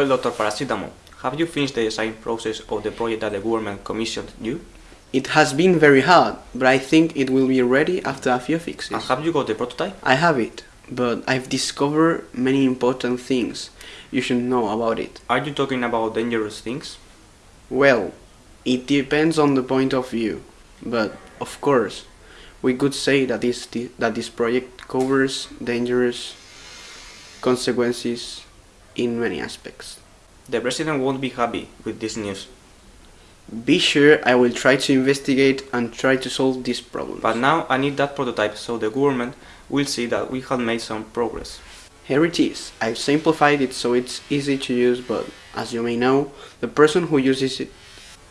Well, Dr. Paracetamol, have you finished the design process of the project that the government commissioned you? It has been very hard, but I think it will be ready after a few fixes. And have you got the prototype? I have it, but I've discovered many important things you should know about it. Are you talking about dangerous things? Well, it depends on the point of view, but of course, we could say that this, that this project covers dangerous consequences in many aspects. The president won't be happy with this news. Be sure I will try to investigate and try to solve this problem. But now I need that prototype so the government will see that we have made some progress. Here it is. I've simplified it so it's easy to use, but as you may know, the person who uses it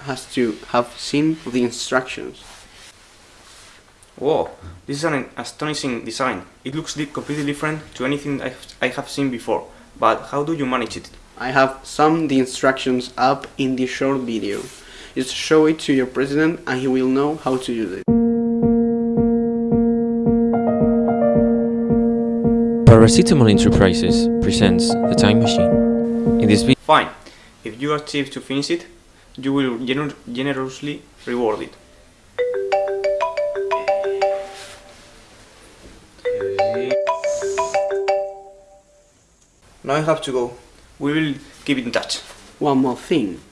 has to have seen the instructions. Whoa, this is an astonishing design. It looks completely different to anything I have seen before. But how do you manage it? I have summed the instructions up in this short video. Just show it to your president and he will know how to use it. Paracetamol Enterprises presents The Time Machine. In this video... Fine. If you achieve to finish it, you will gener generously reward it. Now I have to go. We will keep in touch. One more thing.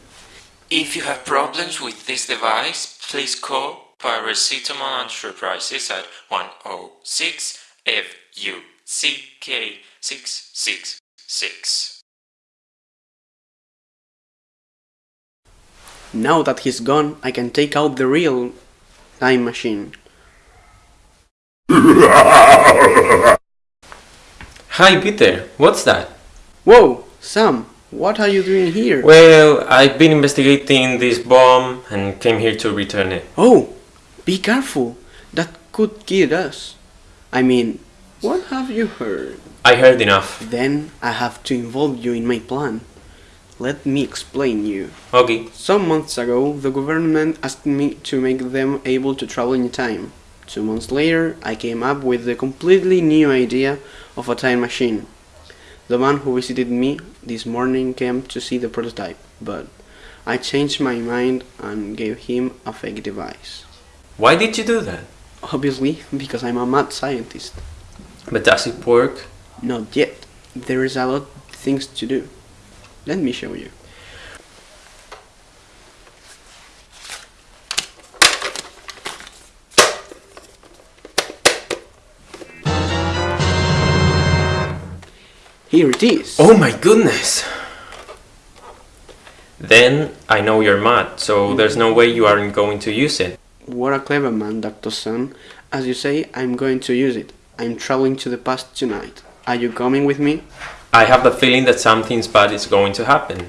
If you have problems with this device, please call Paracetamol Enterprises at 106 FUCK 666. Now that he's gone, I can take out the real time machine. Hi Peter, what's that? Whoa, Sam, what are you doing here? Well, I've been investigating this bomb and came here to return it. Oh, be careful. That could kill us. I mean, what have you heard? I heard enough. Then I have to involve you in my plan. Let me explain you. Okay. Some months ago, the government asked me to make them able to travel in time. Two months later, I came up with the completely new idea of a time machine. The man who visited me this morning came to see the prototype, but I changed my mind and gave him a fake device. Why did you do that? Obviously, because I'm a mad scientist. But does it work? Not yet. There is a lot of things to do. Let me show you. Here it is. Oh my goodness! Then I know you're mad, so there's no way you aren't going to use it. What a clever man, Dr. Sun. As you say, I'm going to use it. I'm traveling to the past tonight. Are you coming with me? I have the feeling that something bad is going to happen.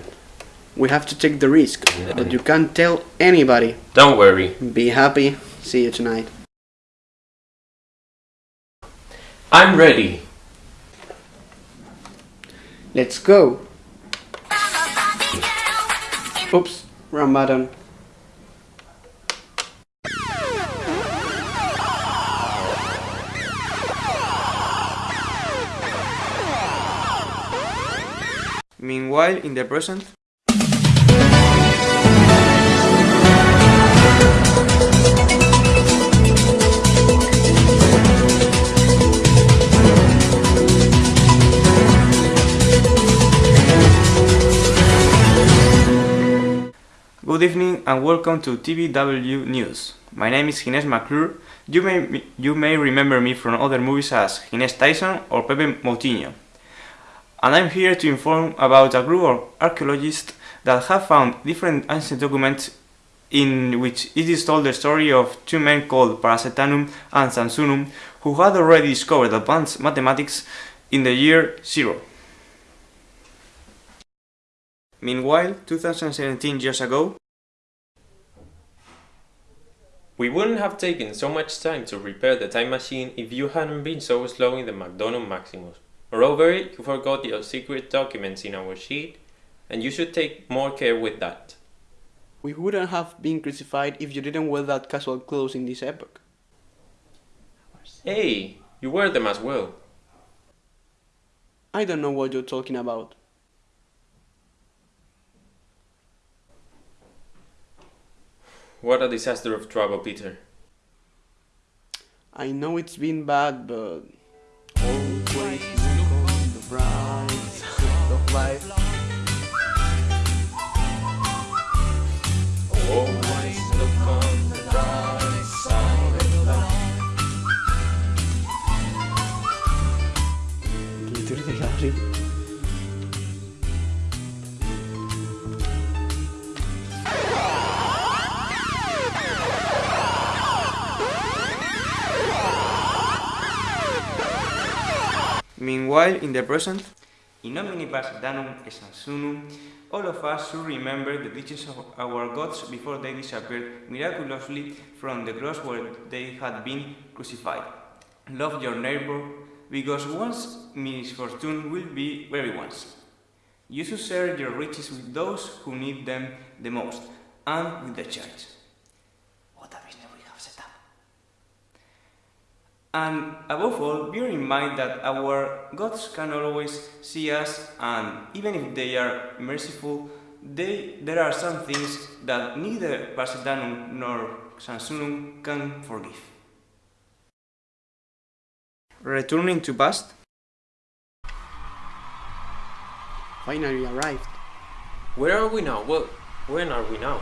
We have to take the risk, but you can't tell anybody. Don't worry. Be happy. See you tonight. I'm ready. Let's go. Oops, wrong button. Meanwhile, in the present, Good evening and welcome to TVW News. My name is Ginés McClure. You may, you may remember me from other movies as Ginés Tyson or Pepe Moutinho. And I'm here to inform about a group of archaeologists that have found different ancient documents in which it is told the story of two men called Paracetanum and Sansunum who had already discovered advanced mathematics in the year zero. Meanwhile, 2017 years ago, We wouldn't have taken so much time to repair the time machine if you hadn't been so slow in the McDonnell Maximus. Moreover, you forgot your secret documents in our sheet, and you should take more care with that. We wouldn't have been crucified if you didn't wear that casual clothes in this epoch. Hey, you wear them as well. I don't know what you're talking about. What a disaster of trouble, Peter. I know it's been bad, but always look on the bright side of life. Meanwhile, in the present, in nomine danum et all of us should remember the teachings of our gods before they disappeared miraculously from the cross where they had been crucified. Love your neighbor, because one's misfortune will be everyone's. You should share your riches with those who need them the most, and with the church. What a business we have set up. And above all, bear in mind that our gods can always see us, and even if they are merciful, they, there are some things that neither Parsedanum nor Sansunum can forgive. Returning to past, Finally arrived. Where are we now? Well, when are we now?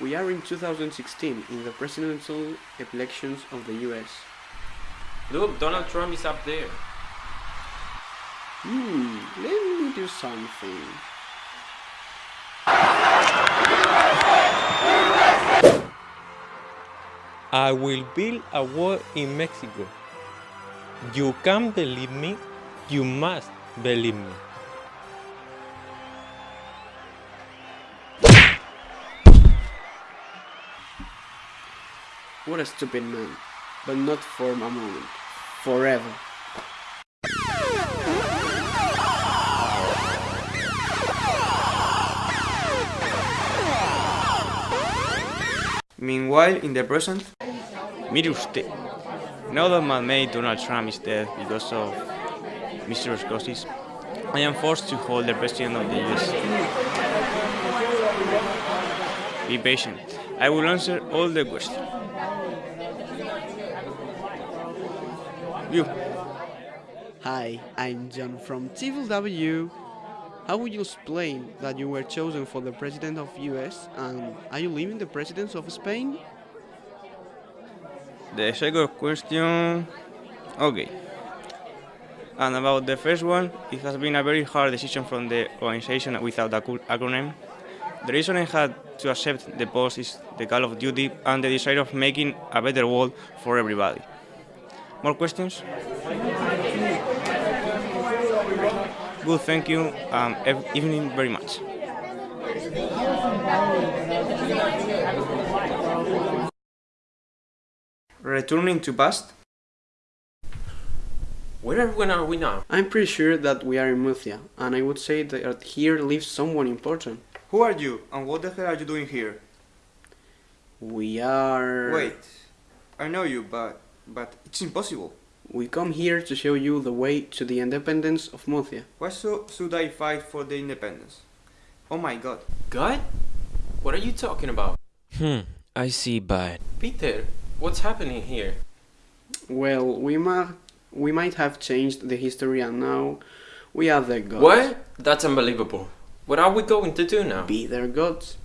We are in 2016 in the presidential elections of the US. Look, Donald Trump is up there. Hmm, let me do something. I will build a wall in Mexico. You can't believe me? You must believe me. What a stupid man. But not for a moment. Forever. Meanwhile, in the present, mire usted. Now that my mate Donald Trump is dead because of mysterious causes, I am forced to hold the president of the US. Be patient. I will answer all the questions. You. Hi, I'm John from TVW. How would you explain that you were chosen for the president of US and are you leaving the presidency of Spain? The second question. Okay. And about the first one, it has been a very hard decision from the organization without a cool acronym. The reason I had to accept the post is the call of duty and the desire of making a better world for everybody. More questions? Good, thank you. Um, evening very much. Returning to past. Where are, when are we now? I'm pretty sure that we are in Murcia and I would say that here lives someone important. Who are you and what the hell are you doing here? We are... Wait, I know you, but but it's impossible. We come here to show you the way to the independence of Murcia. Why so should I fight for the independence? Oh my god. God? What are you talking about? Hmm, I see, but Peter, what's happening here? Well, we might, we might have changed the history and now we are the gods. What? That's unbelievable. What are we going to do now? Be their gods.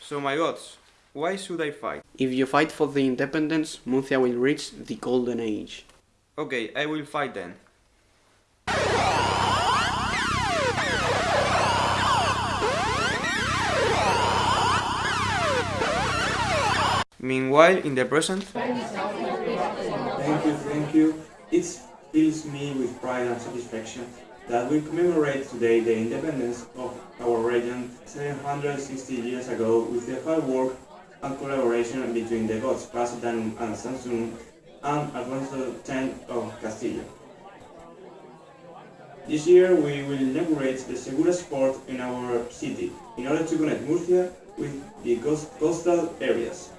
So my gods, why should I fight? If you fight for the independence, Murcia will reach the golden age. Okay, I will fight then. Meanwhile, in the present, Thank you, thank you. It fills me with pride and satisfaction that we commemorate today the independence of our region 760 years ago with the hard work and collaboration between the gods Pasadanum and Samsun and Alfonso X of Castilla. This year we will inaugurate the Segura Sport in our city in order to connect Murcia with the coast- coastal areas.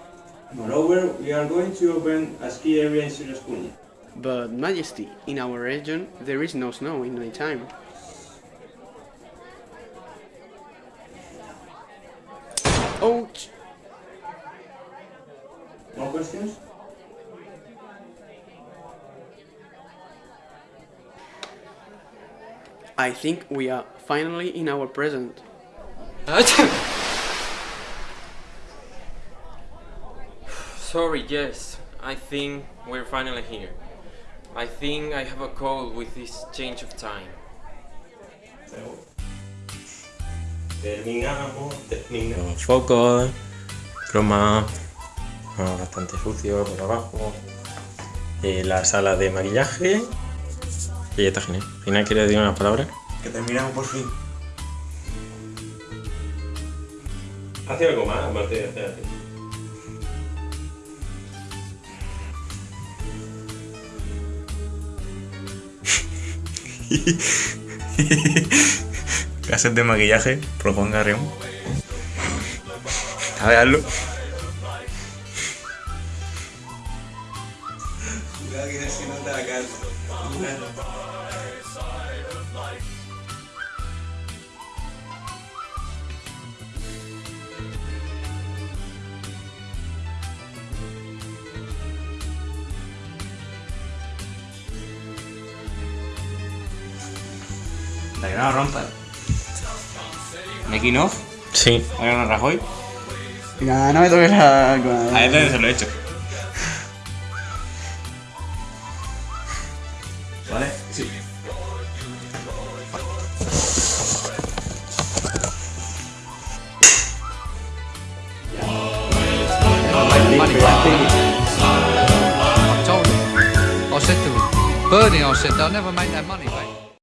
Moreover, we are going to open a ski area in Sierra Espuña. But Majesty, in our region there is no snow in any time. Ouch! More questions? I think we are finally in our present. Sorry, yes. I think we're finally here. I think I have a cold with this change of time. Terminamos, terminamos. Focos, croma, ah, bastante sucio por abajo. Eh, la sala de maquillaje. Y ya está, Ginés. Ginés, ¿quieres decir una palabra? Que terminamos por fin. Hace algo más, aparte de. Clases de maquillaje, proponga Rion. A ver, La que no la rompa. Making off, Sí. Mariano Rajoy. Venga, no me toques la... A él también se lo he hecho. ¿Vale? Sí. money back. I told him. I said to him, Bernie, I said, they'll never make that money back.